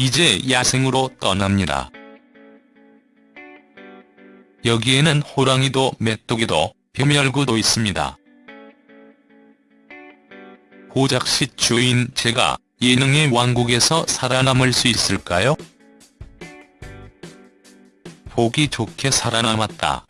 이제 야생으로 떠납니다. 여기에는 호랑이도 메뚜기도 벼멸구도 있습니다. 고작시 주인 제가 예능의 왕국에서 살아남을 수 있을까요? 보기 좋게 살아남았다.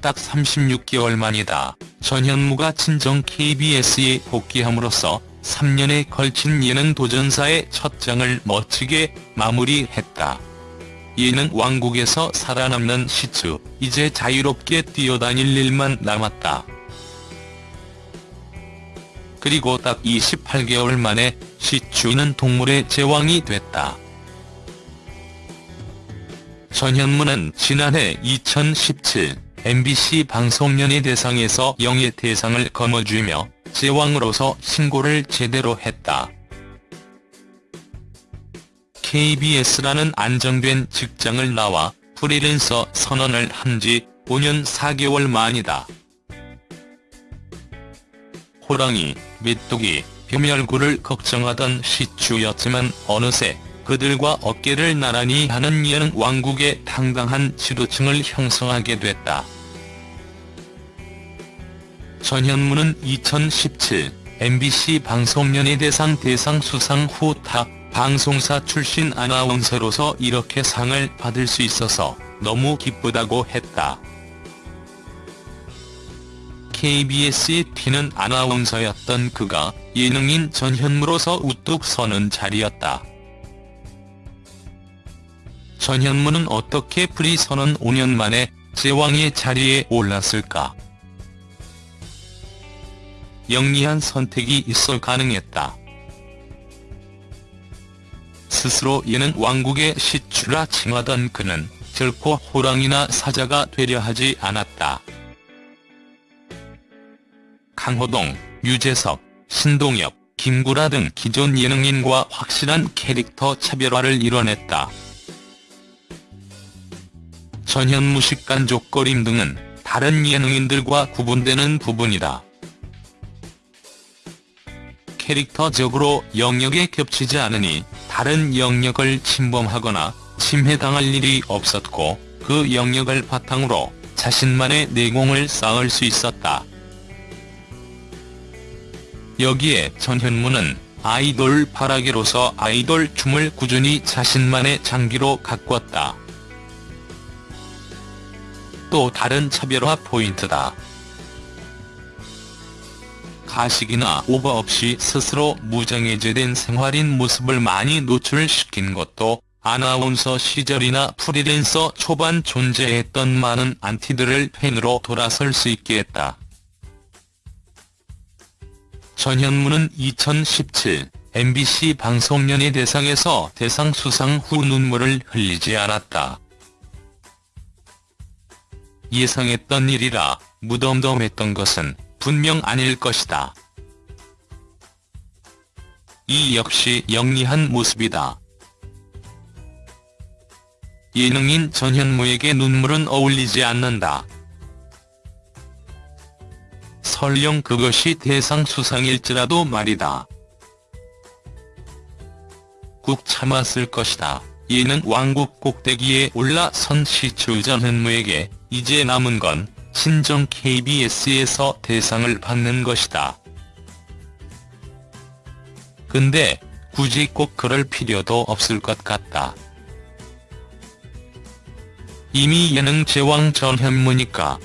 딱 36개월 만이다. 전현무가 친정 KBS에 복귀함으로써 3년에 걸친 예능 도전사의 첫 장을 멋지게 마무리했다. 예능 왕국에서 살아남는 시추, 이제 자유롭게 뛰어다닐 일만 남았다. 그리고 딱 28개월 만에 시추는 동물의 제왕이 됐다. 전현무는 지난해 2017 MBC 방송연예 대상에서 영예 대상을 거머쥐며 제왕으로서 신고를 제대로 했다. KBS라는 안정된 직장을 나와 프리랜서 선언을 한 지 5년 4개월 만이다. 호랑이, 메뚜기, 벼멸구를 걱정하던 시추였지만 어느새 그들과 어깨를 나란히 하는 예능 왕국의 당당한 지도층을 형성하게 됐다. 전현무는 2017 MBC 방송연예대상 대상 수상 후 타 방송사 출신 아나운서로서 이렇게 상을 받을 수 있어서 너무 기쁘다고 했다. KBS에 튀는 아나운서였던 그가 예능인 전현무로서 우뚝 서는 자리였다. 전현무는 어떻게 프리 선언 5년 만에 제왕의 자리에 올랐을까? 영리한 선택이 있어 가능했다. 스스로 예능 왕국의 시추라 칭하던 그는 결코 호랑이나 사자가 되려 하지 않았다. 강호동, 유재석, 신동엽, 김구라 등 기존 예능인과 확실한 캐릭터 차별화를 이뤄냈다. 전현무식 간족거림 등은 다른 예능인들과 구분되는 부분이다. 캐릭터적으로 영역에 겹치지 않으니 다른 영역을 침범하거나 침해당할 일이 없었고 그 영역을 바탕으로 자신만의 내공을 쌓을 수 있었다. 여기에 전현무는 아이돌 파라기로서 아이돌 춤을 꾸준히 자신만의 장기로 가꿨다. 또 다른 차별화 포인트다. 가식이나 오버 없이 스스로 무정해제된 생활인 모습을 많이 노출시킨 것도 아나운서 시절이나 프리랜서 초반 존재했던 많은 안티들을 팬으로 돌아설 수 있게 했다. 전현무는 2017 MBC 방송연예 대상에서 대상 수상 후 눈물을 흘리지 않았다. 예상했던 일이라 무덤덤했던 것은 분명 아닐 것이다. 이 역시 영리한 모습이다. 예능인 전현무에게 눈물은 어울리지 않는다. 설령 그것이 대상 수상일지라도 말이다. 꾹 참았을 것이다. 예능 왕국 꼭대기에 올라선 시추 전현무에게 이제 남은 건 친정 KBS에서 대상을 받는 것이다. 근데 굳이 꼭 그럴 필요도 없을 것 같다. 이미 예능 제왕 전현무니까